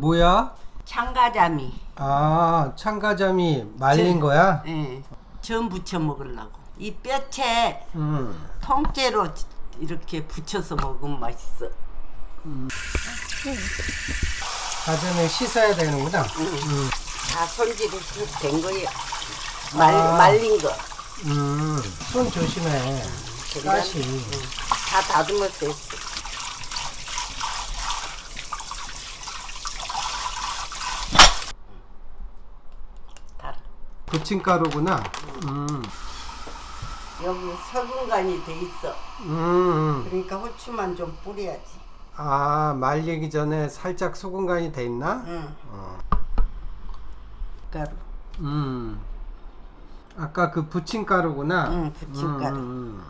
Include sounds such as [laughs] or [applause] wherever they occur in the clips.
뭐야? 참가자미. 아, 참가자미 말린 저- 거야? 예. 전 부쳐 먹으려고. 이 뼈채 음. 통째로 이렇게 부쳐서 먹으면 맛있어. 사전에 씻어야 되는구나. 음. 다 손질이 된 거예요. 말, 아. 말린 거. 음. 손 조심해. 가시. 다 다듬었어. 부침가루구나. 음. 여기 석은간이 돼 있어. 음. 그러니까 후추만 좀 뿌려야지. 아, 말리기 전에 살짝 소금 간이 돼 있나? 응. 어. 가루. 음. 아까 그 부침가루구나. 응, 부침가루. 음, 음, 음.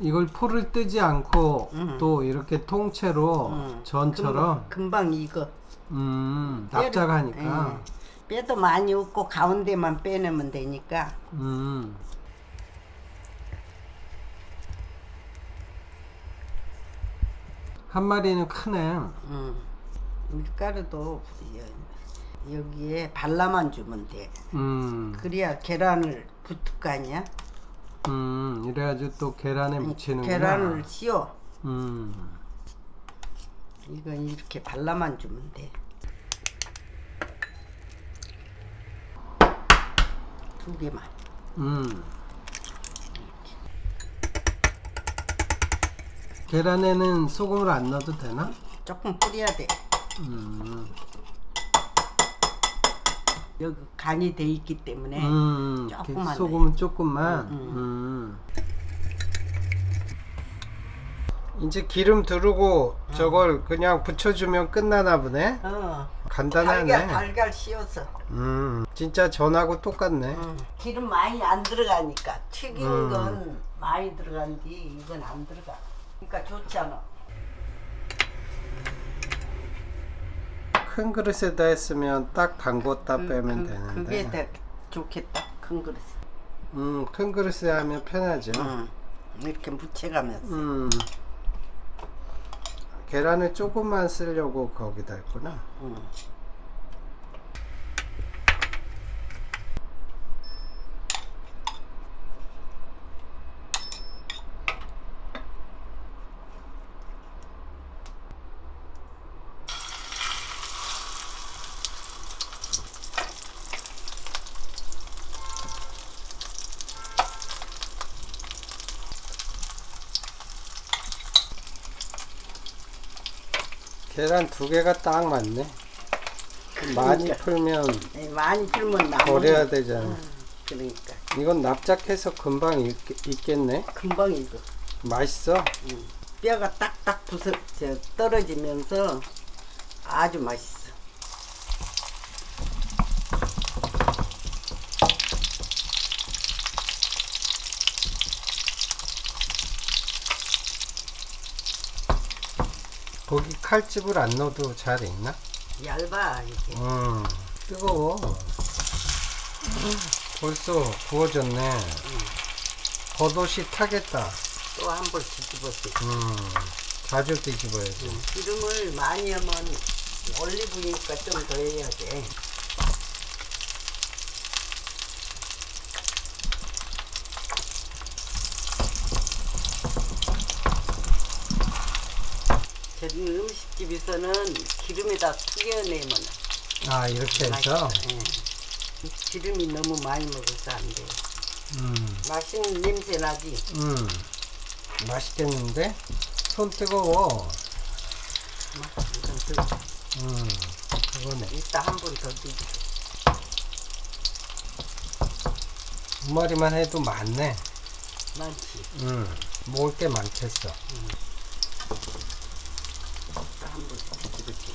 이걸 포를 뜨지 않고 음. 또 이렇게 통째로 응. 전처럼 금방, 금방 익어. 음, 납작하니까 예. 뼈도 많이 없고 가운데만 빼내면 되니까. 음. 한 마리는 크네. 음. 밀가루도 여- 여기에 발라만 주면 돼. 음. 그래야 계란을 붙을 거 아니야? 음. 이래가지고 또 계란에 묻히는구나. 계란을 씌워. 음. 이건 이렇게 발라만 주면 돼. 두 개만. 음. 계란에는 소금을 안 넣어도 되나? 조금 뿌려야 돼. 음. 여기 간이 돼 있기 때문에 음. 조금만 소금은 조금만. 음, 음. 이제 기름 두르고 저걸 그냥 붙여주면 끝나나 보네. 어, 간단하네. 달걀 달걀 씌워서 음. 진짜 전하고 똑같네. 음, 기름 많이 안 들어가니까 튀긴 음. 건 많이 들어간디 이건 안 들어가. 그러니까 좋잖아. 큰 그릇에다 했으면 딱 담궜다 빼면 그, 되는데. 그게 더 좋겠다. 큰 그릇. 음, 큰 그릇에 하면 편하죠. 음, 이렇게 묻혀가면서. 음. 계란을 조금만 쓰려고 거기다 했구나. 음. 계란 두 개가 딱 맞네. 많이 그러니까. 풀면 에, 많이 풀면 나무. 버려야 되잖아. 그러니까 이건 납작해서 금방 익, 익겠네. 금방 익어. 맛있어. 뼈가 딱딱 부서 저, 떨어지면서 아주 맛있어. 거기 칼집을 안 넣어도 잘 익나? 얇아 이게. 음, 뜨거워. 벌써 구워졌네. 겉옷이 타겠다. 또 한 번 뒤집어서. 음, 자주 뒤집어야지. 기름을 많이 하면 올리브니까 좀 더 해야 돼. 저기 음식집에서는 기름에다 튀겨내면 아, 이렇게 해서? 예. 기름이 너무 많이 먹어서 안 돼. 음, 맛있는 냄새 나지? 음, 맛있겠는데? 손 뜨거워. 음, 그거네. 이따 한 번더 뒤집어. 두 마리만 해도 많네. 많지? 음, 먹을 게 많겠어. 이따 한 번 뒤집을게.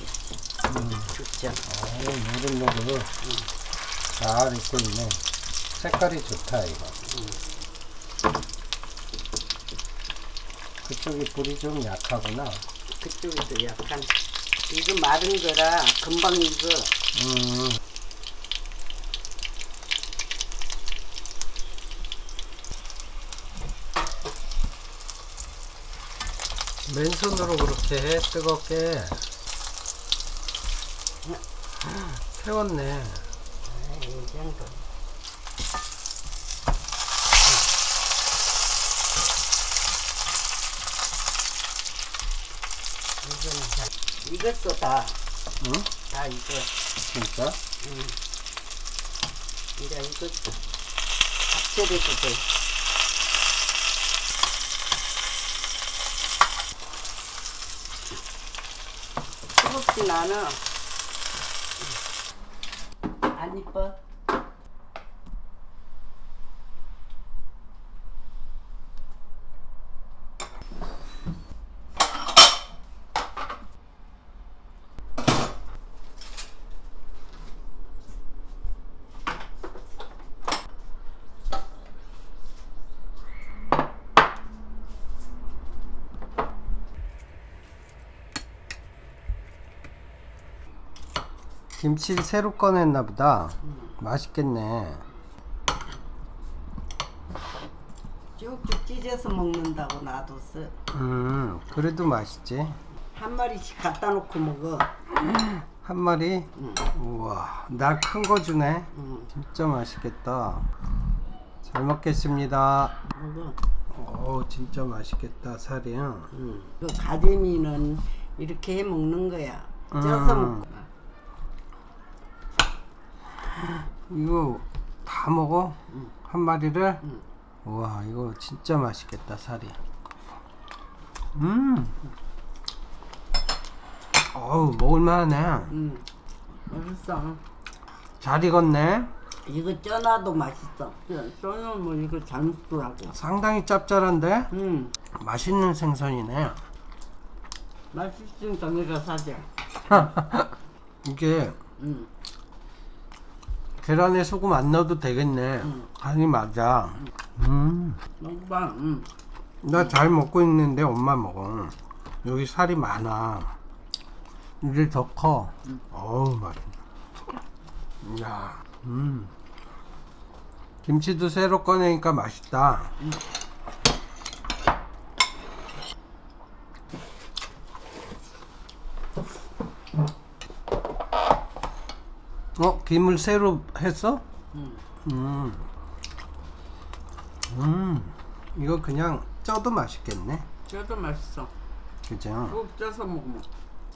음, 좋잖아. 오, 노릇노릇. 잘 익고 있네. 색깔이 좋다, 이거. 그쪽이 불이 좀 약하구나. 그쪽에도 약간 이거 마른 거라 금방 익어. 음, 맨손으로 그렇게 해 뜨겁게 태웠네 이 정도. 이거는 다 익었어 다. 응? 다 익어. 진짜? 이제 익었어. 밥처리도 돼. 뜨겁진 않아. 안 이뻐? 김치를 새로 꺼냈나 보다 맛있겠네 쭉쭉 찢어서 먹는다고 놔뒀어. 음 그래도 맛있지 한 마리씩 갖다 놓고 먹어. 한 마리 응. 우와 날 큰 거 주네 응. 진짜 맛있겠다 잘 먹겠습니다 먹어. 오 진짜 맛있겠다 살이 응. 그 가재미는 이렇게 해 먹는 거야. 쪄서 음. 먹고. 이거 다 먹어? 응. 한 마리를? 응. 우와 이거 진짜 맛있겠다 살이 음 어우 먹을만하네 응. 맛있어. 잘 익었네 이거 쪄놔도 맛있어. 쪄- 쪄놓으면 이거 잘 먹더라고. 상당히 짭짤한데 응. 맛있는 생선이네 맛있으니까 내가 사자. [laughs] 이게 응. 계란에 소금 안 넣어도 되겠네 응. 간이 맞아 음. 먹어봐. 응. 나잘 먹고 있는데 엄마 먹어 여기 살이 많아 이게 더커 응. 어우 맛있네 야 음. 김치도 새로 꺼내니까 맛있다 어? 김을 새로 했어? 응. 음. 음. 이거 그냥 쪄도 맛있겠네. 쪄도 맛있어. 그죠? 꼭 쪄서 먹으면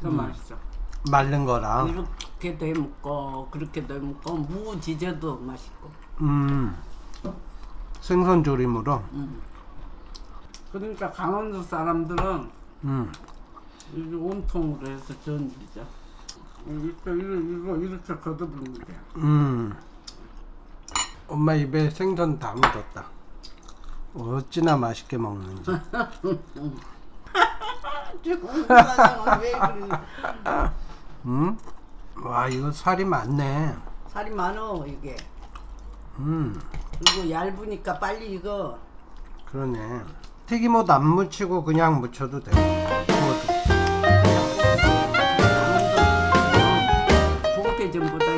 더 음. 맛있어. 마른 거랑. 이렇게도 해 먹고 그렇게도 해 먹고 무 지져도 맛있고. 음. 생선 조림으로. 음. 그러니까 강원도 사람들은 음. 이게 온통으로 해서 전지죠. 이거 이거 이거 이렇게 걷어부는 거야. 음. 엄마 입에 생선 다 묻었다. 어찌나 맛있게 먹는지. [laughs] 지금 사장은 왜 그러니? 음. 와, 이거 살이 많네. 살이 많어 이게. 음. 그리고 얇으니까 빨리 익어. 그러네. 튀김옷 안 묻히고 그냥 묻혀도 돼. 구워